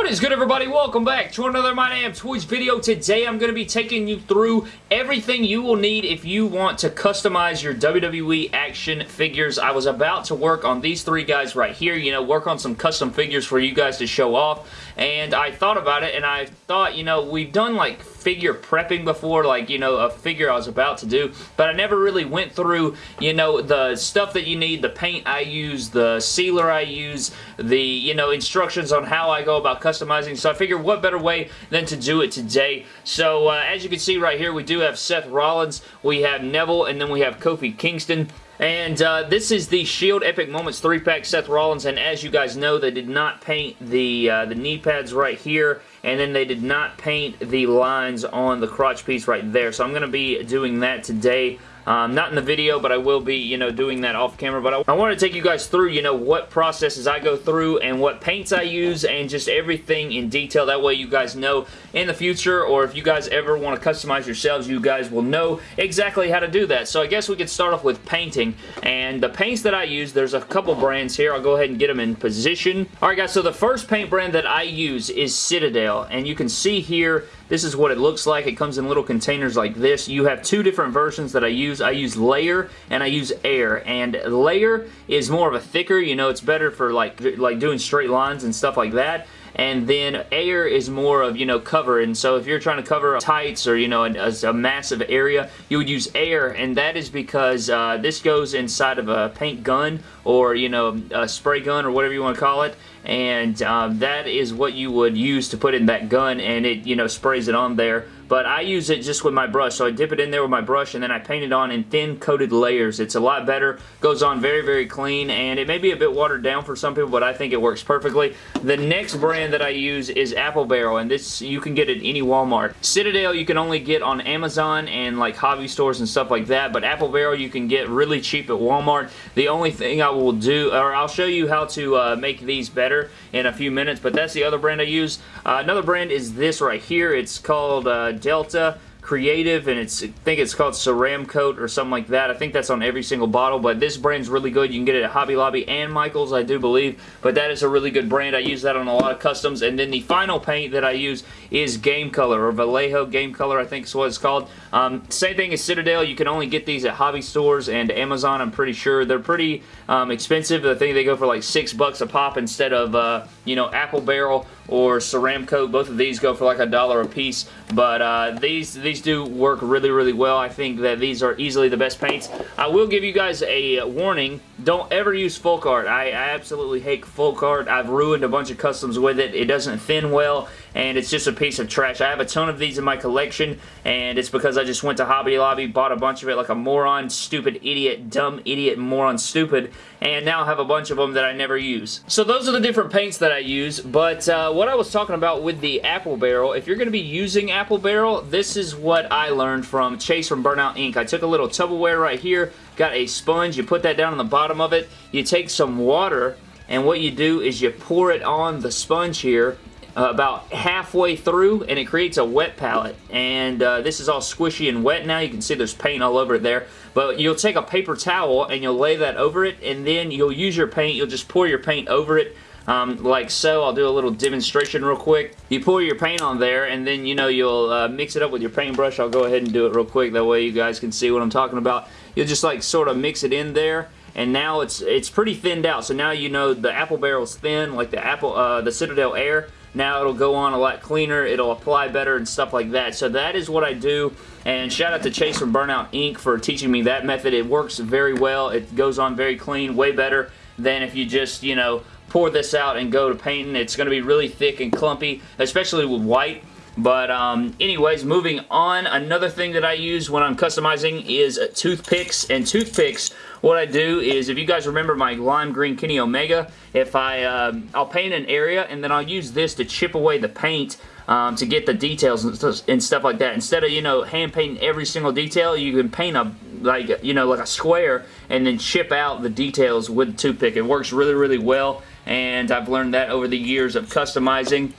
What is good everybody? Welcome back to another My Damn Toys video. Today I'm going to be taking you through everything you will need if you want to customize your WWE action figures. I was about to work on these three guys right here, you know, work on some custom figures for you guys to show off and I thought about it and I thought, you know, we've done like figure prepping before, like, you know, a figure I was about to do, but I never really went through, you know, the stuff that you need, the paint I use, the sealer I use, the, you know, instructions on how I go about customizing, so I figured what better way than to do it today. So, uh, as you can see right here, we do have Seth Rollins, we have Neville, and then we have Kofi Kingston. And uh, this is the Shield Epic Moments 3-pack Seth Rollins, and as you guys know, they did not paint the, uh, the knee pads right here, and then they did not paint the lines on the crotch piece right there. So I'm going to be doing that today. Um, not in the video, but I will be, you know, doing that off camera. But I, I want to take you guys through, you know, what processes I go through and what paints I use and just everything in detail. That way you guys know in the future or if you guys ever want to customize yourselves, you guys will know exactly how to do that. So I guess we could start off with painting. And the paints that I use, there's a couple brands here. I'll go ahead and get them in position. Alright guys, so the first paint brand that I use is Citadel. And you can see here this is what it looks like. It comes in little containers like this. You have two different versions that I use. I use Layer and I use Air. And Layer is more of a thicker, you know, it's better for like, like doing straight lines and stuff like that and then air is more of, you know, cover, and so if you're trying to cover tights or, you know, a, a massive area, you would use air, and that is because uh, this goes inside of a paint gun or, you know, a spray gun or whatever you want to call it, and um, that is what you would use to put in that gun, and it, you know, sprays it on there but I use it just with my brush. So I dip it in there with my brush and then I paint it on in thin coated layers. It's a lot better, goes on very, very clean, and it may be a bit watered down for some people, but I think it works perfectly. The next brand that I use is Apple Barrel, and this you can get at any Walmart. Citadel you can only get on Amazon and like hobby stores and stuff like that, but Apple Barrel you can get really cheap at Walmart. The only thing I will do, or I'll show you how to uh, make these better in a few minutes, but that's the other brand I use. Uh, another brand is this right here. It's called uh, Delta Creative, and it's I think it's called Ceramcoat or something like that. I think that's on every single bottle, but this brand's really good. You can get it at Hobby Lobby and Michael's, I do believe, but that is a really good brand. I use that on a lot of customs, and then the final paint that I use is Game Color, or Vallejo Game Color, I think is what it's called. Um, same thing as Citadel. You can only get these at hobby stores and Amazon, I'm pretty sure. They're pretty um, expensive. I think they go for like six bucks a pop instead of, uh, you know, Apple Barrel or Ceramcoat. Both of these go for like a dollar a piece, but uh, these, these do work really, really well. I think that these are easily the best paints. I will give you guys a warning. Don't ever use Folk Art. I, I absolutely hate Folk Art. I've ruined a bunch of customs with it. It doesn't thin well, and it's just a piece of trash. I have a ton of these in my collection, and it's because I just went to Hobby Lobby, bought a bunch of it like a moron, stupid idiot, dumb idiot, moron, stupid, and now I have a bunch of them that I never use. So those are the different paints that I use, but uh, what I was talking about with the Apple Barrel, if you're going to be using Apple Barrel, this is what I learned from Chase from Burnout Ink. I took a little Tupperware right here, got a sponge, you put that down on the bottom of it, you take some water, and what you do is you pour it on the sponge here uh, about halfway through and it creates a wet palette and uh, this is all squishy and wet now you can see there's paint all over it there but you'll take a paper towel and you'll lay that over it and then you'll use your paint you'll just pour your paint over it um, like so. I'll do a little demonstration real quick. You pour your paint on there and then you know you'll uh, mix it up with your paintbrush. I'll go ahead and do it real quick that way you guys can see what I'm talking about. You'll just like sort of mix it in there and now it's it's pretty thinned out. So now you know the apple barrel's thin, like the apple uh, the Citadel Air. Now it'll go on a lot cleaner, it'll apply better and stuff like that. So that is what I do, and shout out to Chase from Burnout Ink for teaching me that method. It works very well, it goes on very clean, way better than if you just, you know, pour this out and go to painting. It's going to be really thick and clumpy, especially with white. But um, anyways, moving on, another thing that I use when I'm customizing is toothpicks. And toothpicks, what I do is, if you guys remember my lime green Kenny Omega, if I, uh, I'll paint an area and then I'll use this to chip away the paint um, to get the details and stuff like that. Instead of, you know, hand painting every single detail, you can paint a, like, you know, like a square and then chip out the details with the toothpick. It works really, really well and I've learned that over the years of customizing.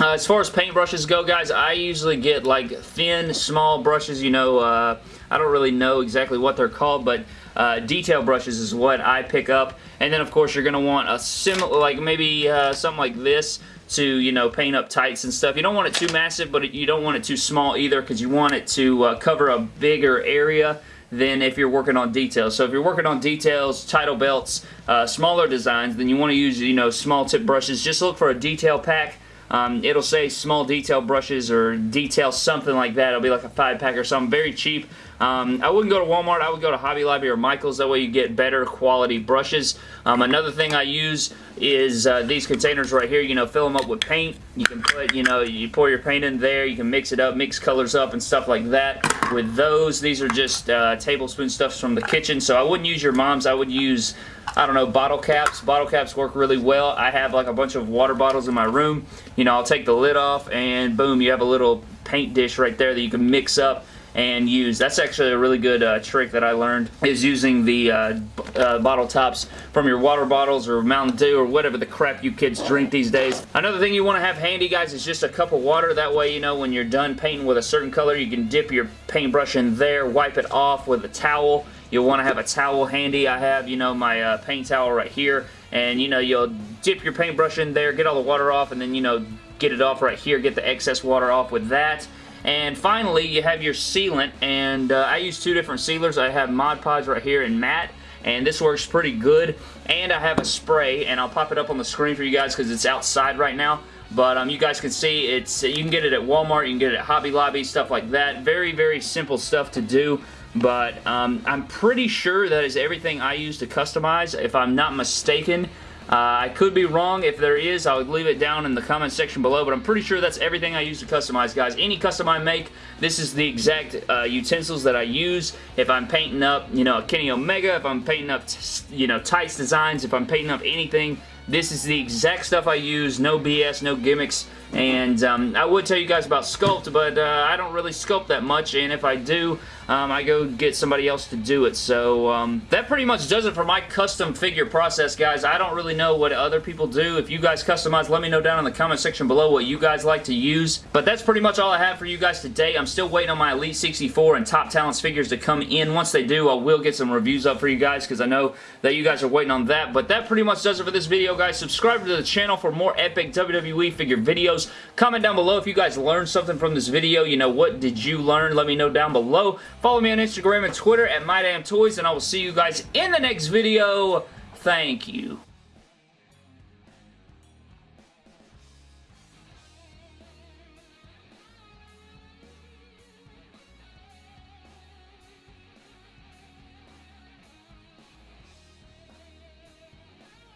Uh, as far as paintbrushes go, guys, I usually get like thin, small brushes, you know, uh, I don't really know exactly what they're called, but uh, detail brushes is what I pick up. And then, of course, you're going to want a similar, like maybe uh, something like this to, you know, paint up tights and stuff. You don't want it too massive, but you don't want it too small either because you want it to uh, cover a bigger area than if you're working on details. So if you're working on details, title belts, uh, smaller designs, then you want to use, you know, small tip brushes. Just look for a detail pack. Um, it'll say small detail brushes or detail something like that. It'll be like a five pack or something. Very cheap. Um, I wouldn't go to Walmart. I would go to Hobby Lobby or Michael's. That way you get better quality brushes. Um, another thing I use is uh, these containers right here. You know, fill them up with paint. You can put, you know, you pour your paint in there. You can mix it up, mix colors up and stuff like that. With those, these are just uh, tablespoon stuffs from the kitchen. So I wouldn't use your mom's. I would use I don't know, bottle caps. Bottle caps work really well. I have like a bunch of water bottles in my room. You know, I'll take the lid off and boom, you have a little paint dish right there that you can mix up and use. That's actually a really good uh, trick that I learned is using the uh, uh, bottle tops from your water bottles or Mountain Dew or whatever the crap you kids drink these days. Another thing you want to have handy guys is just a cup of water. That way you know when you're done painting with a certain color you can dip your paintbrush in there, wipe it off with a towel. You'll want to have a towel handy. I have, you know, my uh, paint towel right here and you know you'll dip your paintbrush in there, get all the water off and then you know get it off right here, get the excess water off with that and finally, you have your sealant, and uh, I use two different sealers. I have Mod Podge right here and matte, and this works pretty good. And I have a spray, and I'll pop it up on the screen for you guys because it's outside right now. But um, you guys can see it's you can get it at Walmart, you can get it at Hobby Lobby, stuff like that. Very, very simple stuff to do. But um, I'm pretty sure that is everything I use to customize. If I'm not mistaken, uh, I could be wrong. If there is, I would leave it down in the comment section below, but I'm pretty sure that's everything I use to customize, guys. Any custom I make, this is the exact uh, utensils that I use. If I'm painting up, you know, a Kenny Omega, if I'm painting up, you know, tights designs, if I'm painting up anything, this is the exact stuff I use. No BS, no gimmicks. And um, I would tell you guys about Sculpt, but uh, I don't really sculpt that much, and if I do, um, I go get somebody else to do it. So um, that pretty much does it for my custom figure process, guys. I don't really know what other people do. If you guys customize, let me know down in the comment section below what you guys like to use. But that's pretty much all I have for you guys today. I'm still waiting on my Elite 64 and Top Talents figures to come in. Once they do, I will get some reviews up for you guys because I know that you guys are waiting on that. But that pretty much does it for this video, guys. Subscribe to the channel for more epic WWE figure videos. Comment down below if you guys learned something from this video. You know, what did you learn? Let me know down below. Follow me on Instagram and Twitter at MyDamnToys, and I will see you guys in the next video. Thank you.